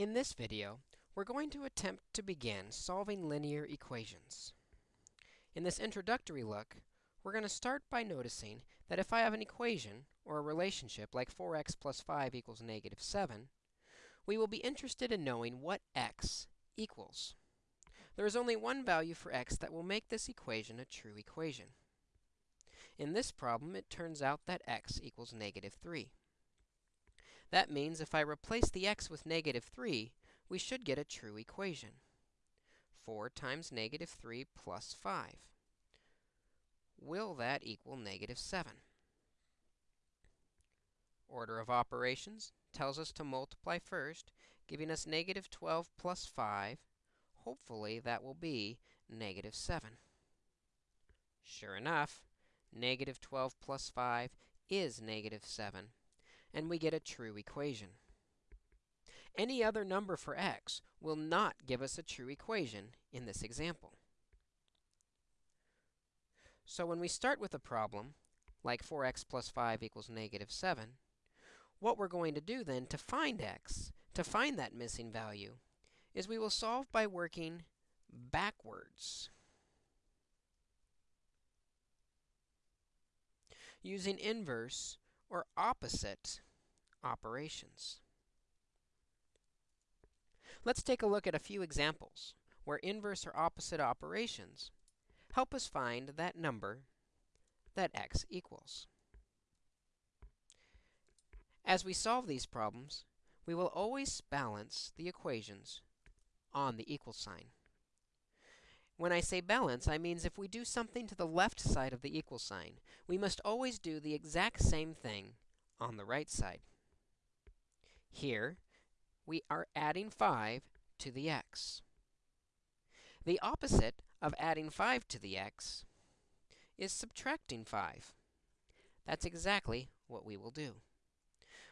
In this video, we're going to attempt to begin solving linear equations. In this introductory look, we're going to start by noticing that if I have an equation or a relationship like 4x plus 5 equals negative 7, we will be interested in knowing what x equals. There is only one value for x that will make this equation a true equation. In this problem, it turns out that x equals negative 3. That means if I replace the x with negative 3, we should get a true equation. 4 times negative 3 plus 5. Will that equal negative 7? Order of operations tells us to multiply first, giving us negative 12 plus 5. Hopefully, that will be negative 7. Sure enough, negative 12 plus 5 is negative 7 and we get a true equation. Any other number for x will not give us a true equation in this example. So when we start with a problem, like 4x plus 5 equals negative 7, what we're going to do then to find x, to find that missing value, is we will solve by working backwards. Using inverse or opposite operations. Let's take a look at a few examples where inverse or opposite operations help us find that number that x equals. As we solve these problems, we will always balance the equations on the equal sign. When I say balance, I means if we do something to the left side of the equal sign, we must always do the exact same thing on the right side. Here, we are adding 5 to the x. The opposite of adding 5 to the x is subtracting 5. That's exactly what we will do.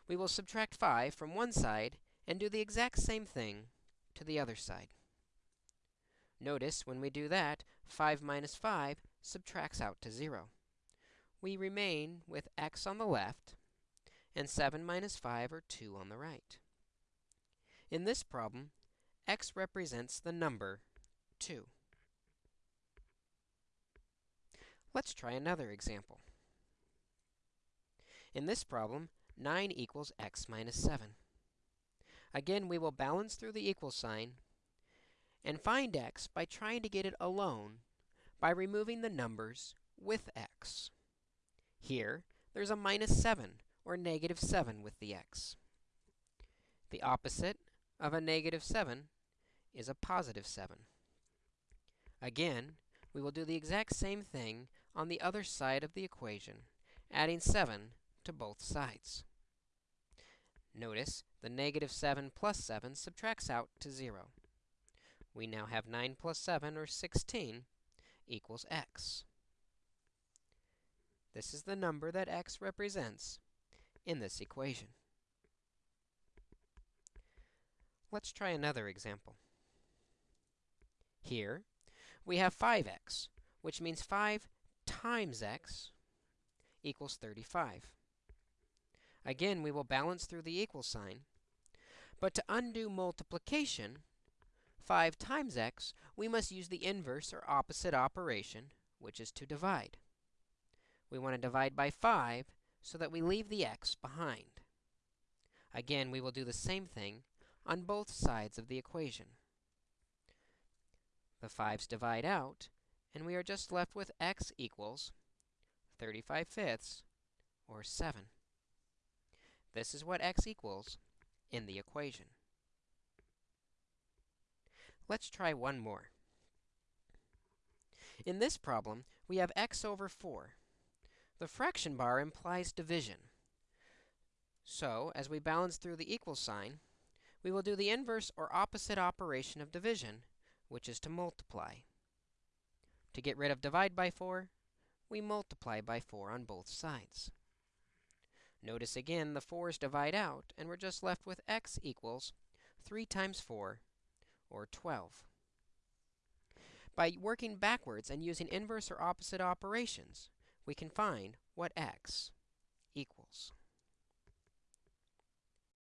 We will subtract 5 from one side and do the exact same thing to the other side. Notice when we do that, 5 minus 5 subtracts out to 0. We remain with x on the left, and 7 minus 5 are 2 on the right. In this problem, x represents the number 2. Let's try another example. In this problem, 9 equals x minus 7. Again, we will balance through the equal sign and find x by trying to get it alone by removing the numbers with x. Here, there's a minus 7, or negative 7 with the x. The opposite of a negative 7 is a positive 7. Again, we will do the exact same thing on the other side of the equation, adding 7 to both sides. Notice the negative 7 plus 7 subtracts out to 0 we now have 9 plus 7, or 16, equals x. This is the number that x represents in this equation. Let's try another example. Here, we have 5x, which means 5 times x equals 35. Again, we will balance through the equal sign. But to undo multiplication, 5 times x, we must use the inverse or opposite operation, which is to divide. We want to divide by 5 so that we leave the x behind. Again, we will do the same thing on both sides of the equation. The 5's divide out, and we are just left with x equals 35 fifths, or 7. This is what x equals in the equation. Let's try one more. In this problem, we have x over 4. The fraction bar implies division. So, as we balance through the equal sign, we will do the inverse or opposite operation of division, which is to multiply. To get rid of divide by 4, we multiply by 4 on both sides. Notice again the 4's divide out, and we're just left with x equals 3 times 4, or 12. By working backwards and using inverse or opposite operations, we can find what x equals.